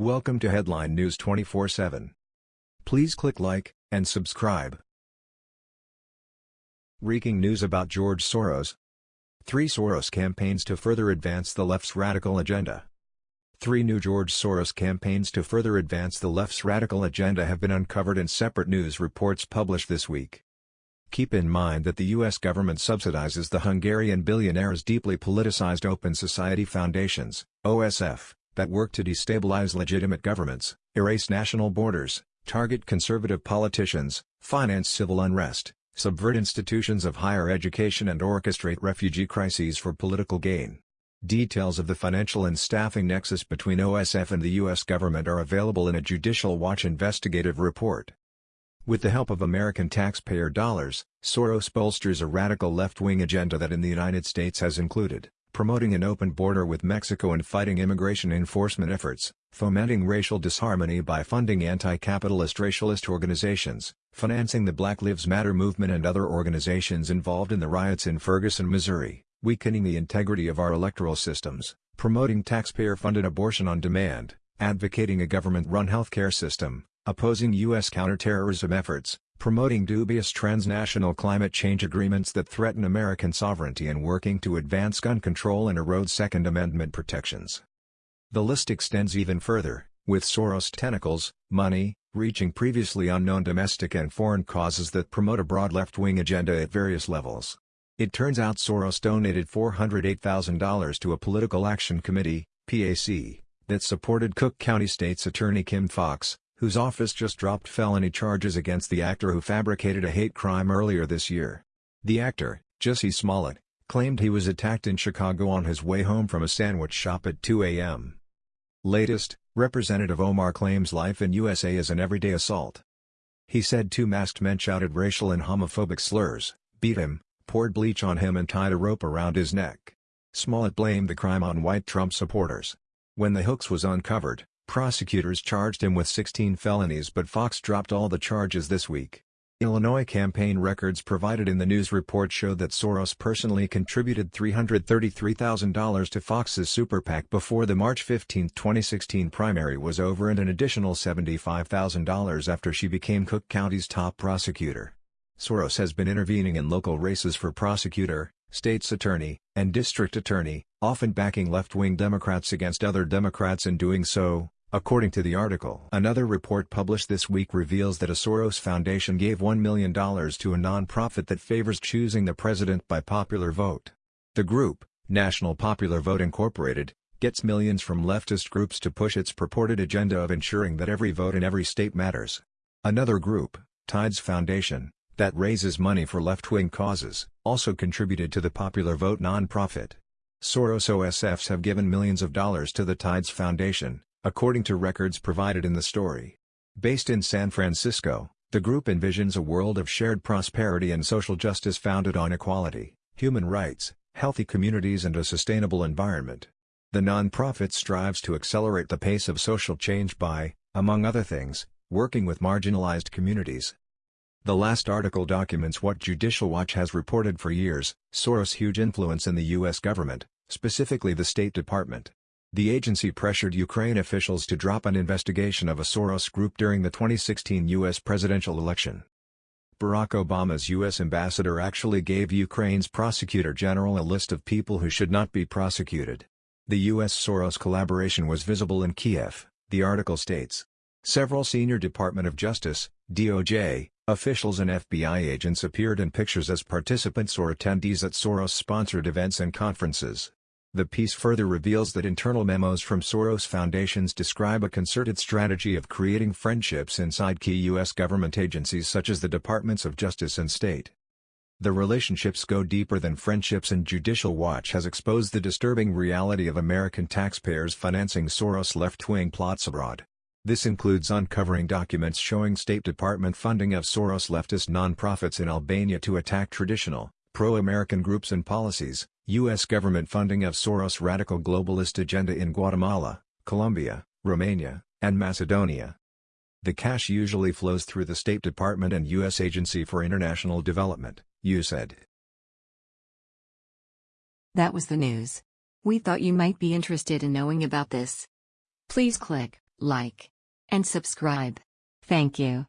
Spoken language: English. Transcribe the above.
Welcome to Headline News 24/7. Please click like and subscribe. Reeking news about George Soros. Three Soros campaigns to further advance the left's radical agenda. Three new George Soros campaigns to further advance the left's radical agenda have been uncovered in separate news reports published this week. Keep in mind that the U.S. government subsidizes the Hungarian billionaire's deeply politicized Open Society Foundations, OSF that work to destabilize legitimate governments, erase national borders, target conservative politicians, finance civil unrest, subvert institutions of higher education and orchestrate refugee crises for political gain. Details of the financial and staffing nexus between OSF and the U.S. government are available in a Judicial Watch investigative report. With the help of American taxpayer dollars, Soros bolsters a radical left-wing agenda that in the United States has included promoting an open border with Mexico and fighting immigration enforcement efforts, fomenting racial disharmony by funding anti-capitalist racialist organizations, financing the Black Lives Matter movement and other organizations involved in the riots in Ferguson, Missouri, weakening the integrity of our electoral systems, promoting taxpayer-funded abortion on demand, advocating a government-run healthcare system, opposing U.S. counterterrorism efforts, promoting dubious transnational climate change agreements that threaten American sovereignty and working to advance gun control and erode Second Amendment protections. The list extends even further, with Soros tentacles, money, reaching previously unknown domestic and foreign causes that promote a broad left-wing agenda at various levels. It turns out Soros donated $408,000 to a political action committee, PAC, that supported Cook County State's Attorney Kim Foxx, whose office just dropped felony charges against the actor who fabricated a hate crime earlier this year. The actor, Jussie Smollett, claimed he was attacked in Chicago on his way home from a sandwich shop at 2 a.m. Latest, Representative Omar claims life in USA is an everyday assault. He said two masked men shouted racial and homophobic slurs, beat him, poured bleach on him and tied a rope around his neck. Smollett blamed the crime on white Trump supporters. When the hoax was uncovered, Prosecutors charged him with 16 felonies but Foxx dropped all the charges this week. Illinois campaign records provided in the news report show that Soros personally contributed $333,000 to Foxx's super PAC before the March 15, 2016 primary was over and an additional $75,000 after she became Cook County's top prosecutor. Soros has been intervening in local races for prosecutor, state's attorney, and district attorney, often backing left-wing Democrats against other Democrats in doing so, According to the article, another report published this week reveals that a Soros Foundation gave $1 million to a non-profit that favors choosing the president by popular vote. The group, National Popular Vote Incorporated, gets millions from leftist groups to push its purported agenda of ensuring that every vote in every state matters. Another group, Tides Foundation, that raises money for left-wing causes, also contributed to the Popular Vote non-profit. Soros OSFs have given millions of dollars to the Tides Foundation, according to records provided in the story. Based in San Francisco, the group envisions a world of shared prosperity and social justice founded on equality, human rights, healthy communities and a sustainable environment. The nonprofit strives to accelerate the pace of social change by, among other things, working with marginalized communities. The last article documents what Judicial Watch has reported for years, Soros' huge influence in the U.S. government, specifically the State Department. The agency pressured Ukraine officials to drop an investigation of a Soros group during the 2016 U.S. presidential election. Barack Obama's U.S. ambassador actually gave Ukraine's prosecutor general a list of people who should not be prosecuted. The U.S. Soros collaboration was visible in Kiev, the article states. Several senior Department of Justice, DOJ, officials and FBI agents appeared in pictures as participants or attendees at Soros-sponsored events and conferences. The piece further reveals that internal memos from Soros foundations describe a concerted strategy of creating friendships inside key U.S. government agencies such as the Departments of Justice and State. The relationships go deeper than friendships and Judicial Watch has exposed the disturbing reality of American taxpayers financing Soros left-wing plots abroad. This includes uncovering documents showing State Department funding of Soros leftist nonprofits in Albania to attack traditional, pro-American groups and policies, U.S. government funding of Soros' radical globalist agenda in Guatemala, Colombia, Romania, and Macedonia. The cash usually flows through the State Department and U.S. Agency for International Development, USAID. That was the news. We thought you might be interested in knowing about this. Please click like, and subscribe. Thank you.